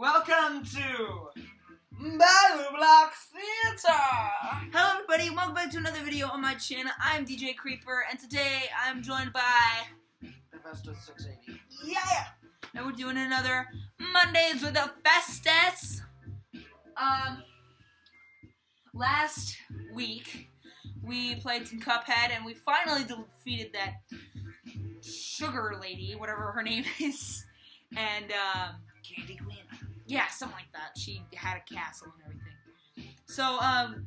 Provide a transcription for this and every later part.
Welcome to Battle Block Theater! Hello everybody, welcome back to another video on my channel. I'm DJ Creeper, and today I'm joined by... Festus680. Yeah! And we're doing another Mondays with the Festus. Um, last week, we played some Cuphead, and we finally defeated that sugar lady, whatever her name is. And, um... Candy yeah, something like that. She had a castle and everything. So, um,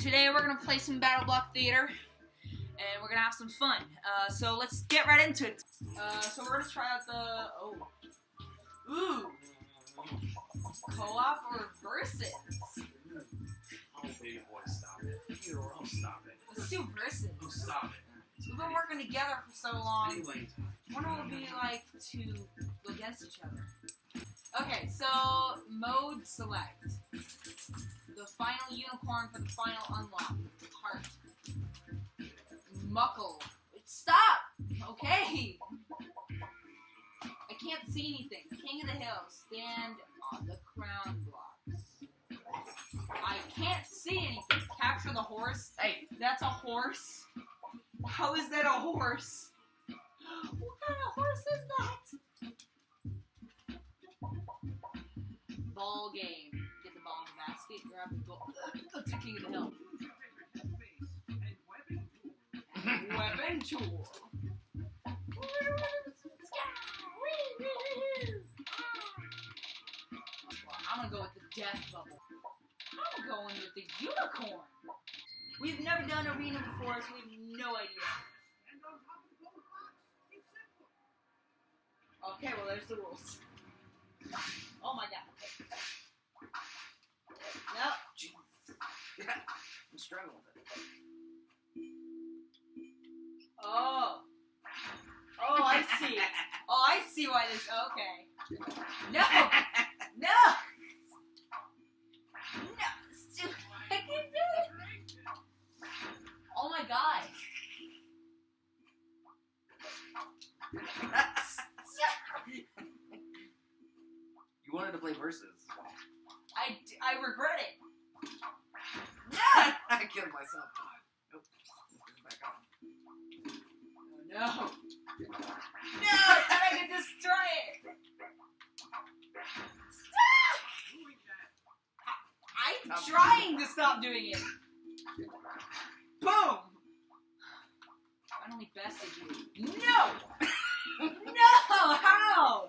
today we're gonna play some Battle Block Theater, and we're gonna have some fun. Uh, so let's get right into it. Uh, so we're gonna try out the oh, ooh, co-op or versus. Oh, baby boy, stop it. Oh, stop it. Let's do versus. Oh, stop it. We've been working together for so long. Anyway, What it would it be like to go against each other? Okay, so mode select. The final unicorn for the final unlock. Heart. Muckle. Stop! Okay! I can't see anything. King of the Hill. Stand on the crown blocks. I can't see anything. Capture the horse. Hey, That's a horse? How is that a horse? What kind of horse is that? Ball game. Get the ball in the basket, grab the ball. Go to King of the Hill. Weapon tool. I'm gonna go with the death bubble. I'm going with the unicorn. We've never done arena before, so we have no idea. Okay, well, there's the rules. Oh my god. No. jeez. I'm struggling with it. Oh. Oh, I see. Oh, I see why this. Okay. No. No. Nope. Oh, no. No, I I could destroy it. Stop! I'm trying to stop doing it. Boom! Finally bested you. No! No! How?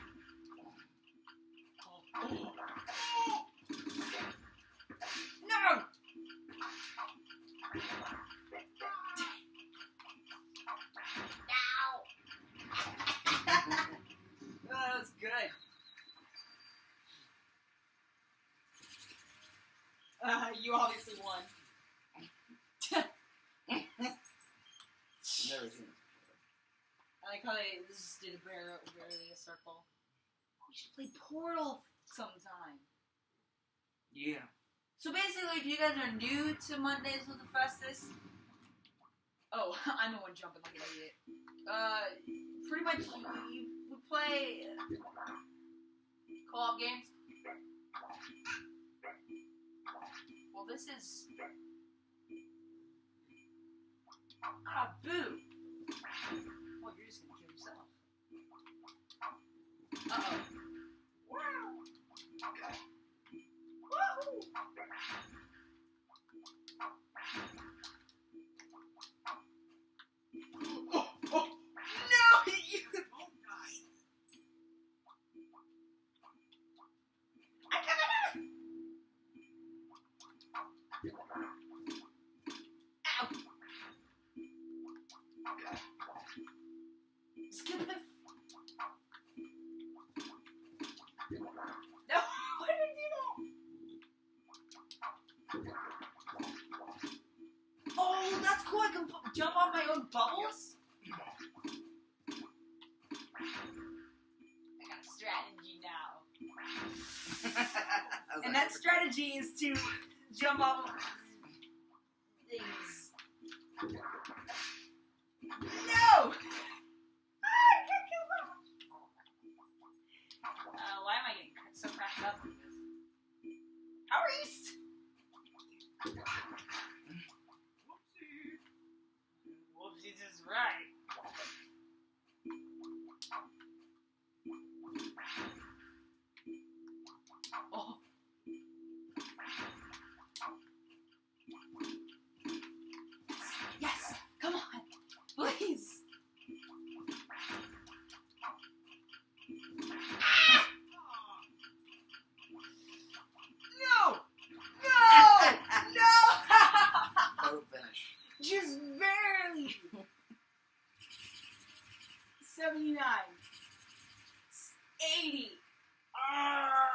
just did a barely, barely a circle. We should play Portal sometime. Yeah. So basically, if you guys are new to Mondays with the Festus, oh, I'm the one jumping like an idiot. Uh, pretty much you, we play co-op games. Well, this is ah boo. Well, you're just gonna kill my own bubbles. I got a strategy now, and that strategy is to jump off of things. Right. Oh. Yes! Come on! Please! Ah! No! No! No! Photo finish. Just barely. 79. 80. Ah!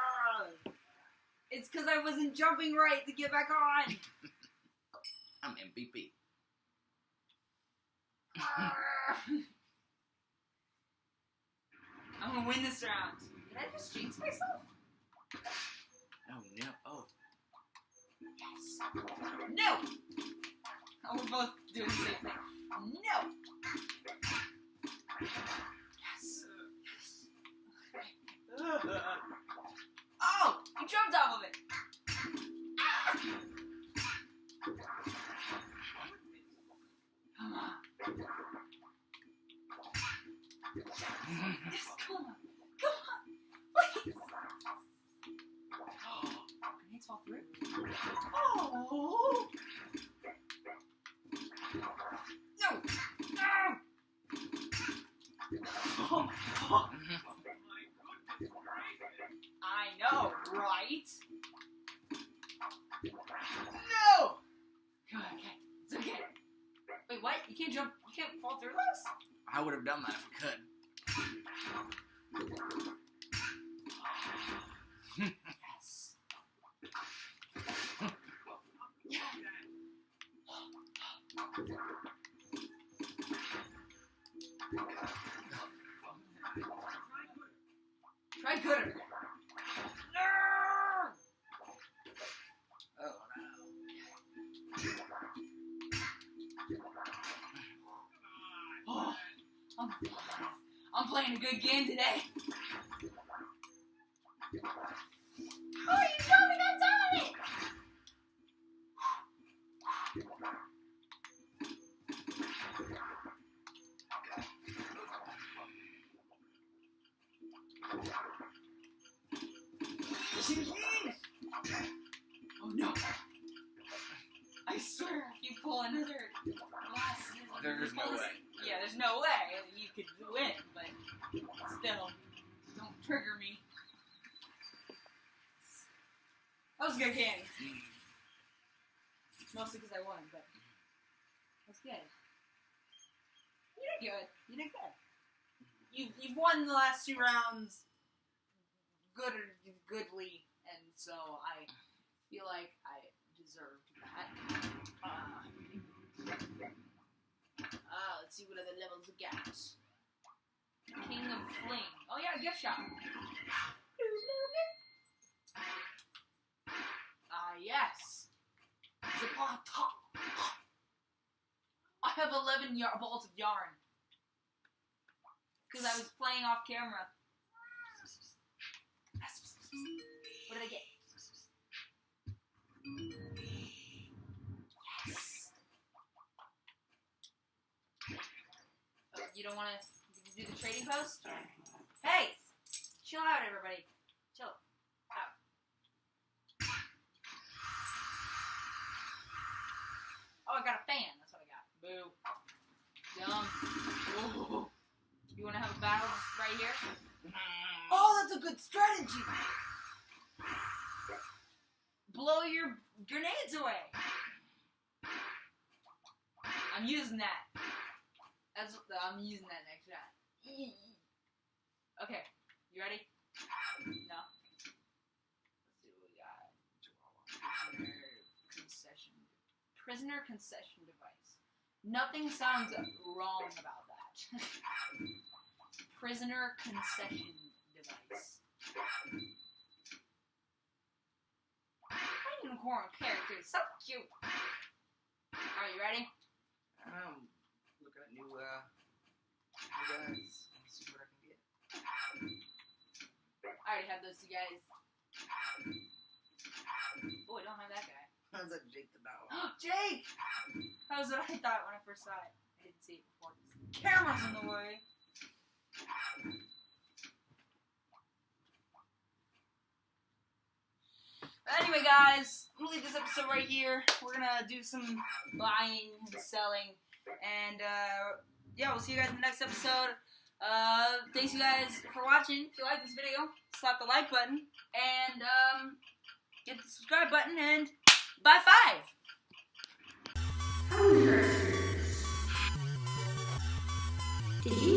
It's because I wasn't jumping right to get back on. I'm MVP. I'm gonna win this round. Did I just jinx myself? Oh no. Oh. Yes. No! Oh, we're both doing the same thing. No! Oh! You jumped off of it! Yes, come on. Come on. Please. Grenades fall through? Oh! No! No! Oh, oh. I would have done that if I could. Yes. Try gooder. Playing a good game today. How are you jumping on top of it? Oh no! I swear, if you pull another glass, There's no way. Yeah, there's no way you could win, still, don't trigger me. That was a good candy. Mostly because I won, but that's good. You did good. You did good. You you've won the last two rounds good or goodly, and so I feel like I deserved that. Uh, uh, let's see what other levels we got. King of Fling. Oh yeah, gift shop. Ah yes. Zapata. I have 11 yar- balls of yarn. Because I was playing off camera. What did I get? Yes. Oh, you don't want to do the trading post? Hey! Chill out, everybody. Chill. Out. Oh, I got a fan. That's what I got. Boo. Dumb. You want to have a battle right here? Oh, that's a good strategy. Blow your grenades away. I'm using that. That's I'm using that next shot. Okay, you ready? No. Let's see what we got. Prisoner concession. Prisoner concession device. Nothing sounds wrong about that. Prisoner concession device. Unicorn character so cute. Are you ready? I'm looking at new, uh, guys. See what I can get. I already have those two guys. Oh, I don't have that guy. That's like Jake the Dog. Jake! That was what I thought when I first saw it. I didn't see it before. The camera's in the way. But anyway, guys, I'm gonna leave this episode right here. We're gonna do some buying and selling, and uh, yeah, we'll see you guys in the next episode. Uh, thanks you guys for watching. If you like this video, slap the like button and um, hit the subscribe button and bye five. Did you